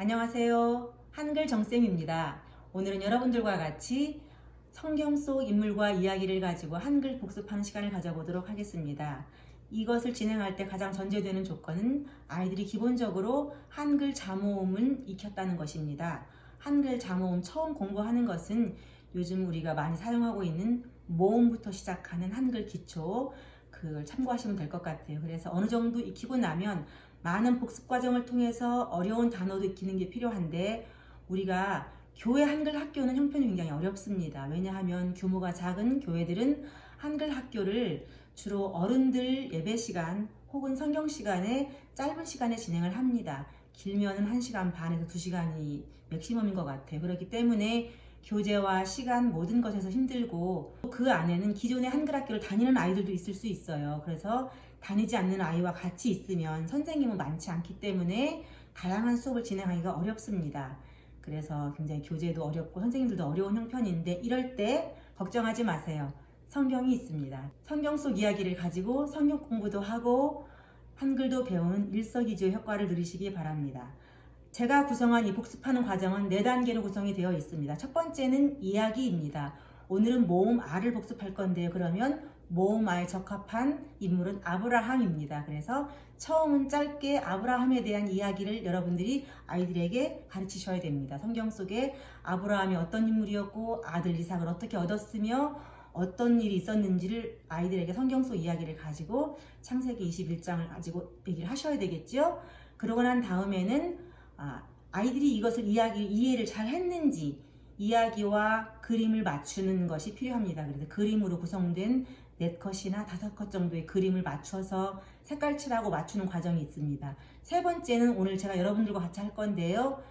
안녕하세요. 한글 정쌤입니다. 오늘은 여러분들과 같이 성경 속 인물과 이야기를 가지고 한글 복습하는 시간을 가져보도록 하겠습니다. 이것을 진행할 때 가장 전제되는 조건은 아이들이 기본적으로 한글 자모음을 익혔다는 것입니다. 한글 자모음 처음 공부하는 것은 요즘 우리가 많이 사용하고 있는 모음부터 시작하는 한글 기초 그걸 참고하시면 될 것 같아요. 그래서 어느 정도 익히고 나면 많은 복습 과정을 통해서 어려운 단어도 익히는 게 필요한데 우리가 교회 한글 학교는 형편이 굉장히 어렵습니다. 왜냐하면 규모가 작은 교회들은 한글 학교를 주로 어른들 예배 시간 혹은 성경 시간에 짧은 시간에 진행을 합니다. 길면은 1시간 반에서 2시간이 맥시멈인 것 같아요. 그렇기 때문에 교재와 시간 모든 것에서 힘들고 그 안에는 기존의 한글 학교를 다니는 아이들도 있을 수 있어요. 그래서 다니지 않는 아이와 같이 있으면 선생님은 많지 않기 때문에 다양한 수업을 진행하기가 어렵습니다. 그래서 굉장히 교재도 어렵고 선생님들도 어려운 형편인데 이럴 때 걱정하지 마세요. 성경이 있습니다. 성경 속 이야기를 가지고 성경 공부도 하고 한글도 배우는 일석이조의 효과를 누리시기 바랍니다. 제가 구성한 이 복습하는 과정은 4단계로 구성이 되어 있습니다. 첫 번째는 이야기입니다. 오늘은 모음 R을 복습할 건데요. 그러면 모음 R에 적합한 인물은 아브라함입니다. 그래서 처음은 짧게 아브라함에 대한 이야기를 여러분들이 아이들에게 가르치셔야 됩니다. 성경 속에 아브라함이 어떤 인물이었고 아들 이삭을 어떻게 얻었으며 어떤 일이 있었는지를 아이들에게 성경 속 이야기를 가지고 창세기 21장을 가지고 얘기를 하셔야 되겠죠. 그러고 난 다음에는 아, 아이들이 이것을 이야기 이해를 잘 했는지 이야기와 그림을 맞추는 것이 필요합니다. 그래서 그림으로 구성된 네 컷이나 다섯 컷 정도의 그림을 맞춰서 색깔 칠하고 맞추는 과정이 있습니다. 세 번째는 오늘 제가 여러분들과 같이 할 건데요.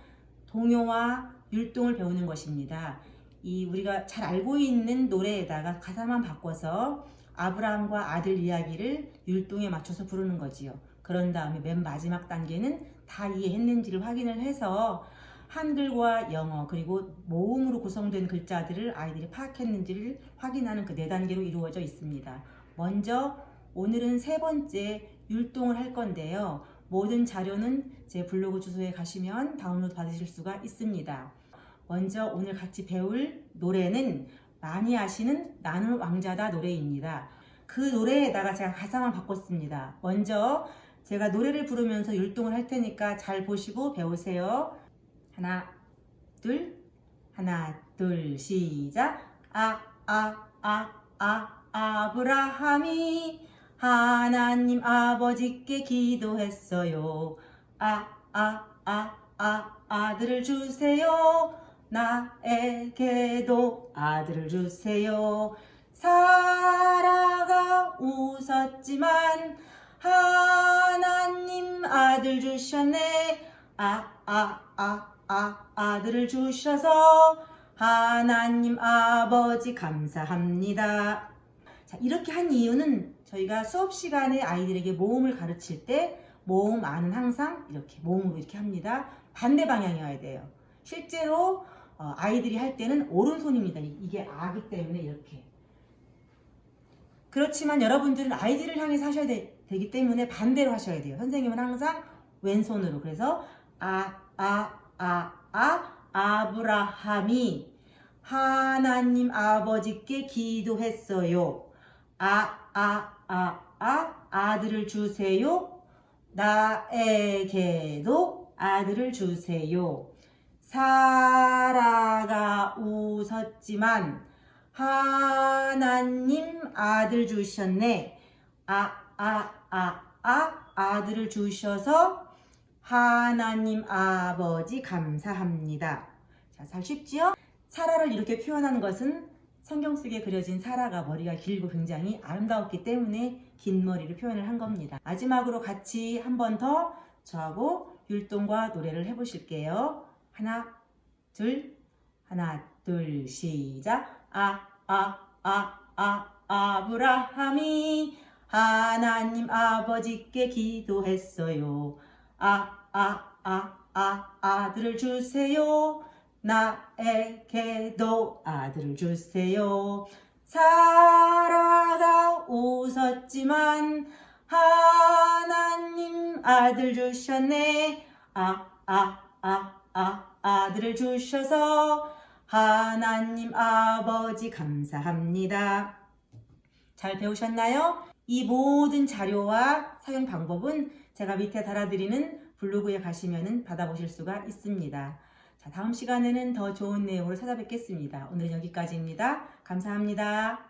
동요와 율동을 배우는 것입니다. 이 우리가 잘 알고 있는 노래에다가 가사만 바꿔서 아브라함과 아들 이야기를 율동에 맞춰서 부르는 거지요. 그런 다음에 맨 마지막 단계는 다 이해했는지를 확인을 해서 한글과 영어 그리고 모음으로 구성된 글자들을 아이들이 파악했는지를 확인하는 그 네 단계로 이루어져 있습니다. 먼저 오늘은 세 번째 율동을 할 건데요. 모든 자료는 제 블로그 주소에 가시면 다운로드 받으실 수가 있습니다. 먼저 오늘 같이 배울 노래는 많이 아시는 나는 왕자다 노래입니다. 그 노래에다가 제가 가사만 바꿨습니다. 먼저 제가 노래를 부르면서 율동을 할 테니까 잘 보시고 배우세요. 하나, 둘, 하나, 둘, 시작. 아, 아, 아, 아, 아브라함이 하나님 아버지께 기도했어요. 아, 아, 아, 아, 아들을 주세요. 나에게도 아들을 주세요. 사라가 웃었지만 하나님 아들 주셨네 아 아 아 아 아들을 주셔서 하나님 아버지 감사합니다. 자 이렇게 한 이유는 저희가 수업 시간에 아이들에게 모음을 가르칠 때 모음 안은 항상 이렇게 모음으로 이렇게 합니다. 반대 방향이어야 돼요. 실제로 어, 아이들이 할 때는 오른손입니다. 이게 아기 때문에 이렇게. 그렇지만 여러분들은 아이들을 향해서 하셔야 돼, 되기 때문에 반대로 하셔야 돼요. 선생님은 항상 왼손으로. 그래서 아, 아, 아, 아, 아브라함이 하나님 아버지께 기도했어요. 아, 아, 아, 아, 아들을 주세요. 나에게도 아들을 주세요. 사라가 웃었지만 하나님 아들 주셨네. 아, 아, 아, 아, 아들을 주셔서 하나님 아버지 감사합니다. 자, 잘 쉽지요? 사라를 이렇게 표현하는 것은 성경 속에 그려진 사라가 머리가 길고 굉장히 아름다웠기 때문에 긴 머리를 표현을 한 겁니다. 마지막으로 같이 한 번 더 저하고 율동과 노래를 해보실게요. 하나, 둘, 하나, 둘, 시작. 아, 아, 아, 아, 아브라함이 하나님 아버지께 기도했어요. 아, 아, 아, 아, 아들을 주세요. 나에게도 아들을 주세요. 사라가 웃었지만 하나님 아들 주셨네. 아, 아, 아, 아, 아들을 주셔서 하나님 아버지 감사합니다. 잘 배우셨나요? 이 모든 자료와 사용 방법은 제가 밑에 달아드리는 블로그에 가시면 받아보실 수가 있습니다. 자, 다음 시간에는 더 좋은 내용으로 찾아뵙겠습니다. 오늘은 여기까지입니다. 감사합니다.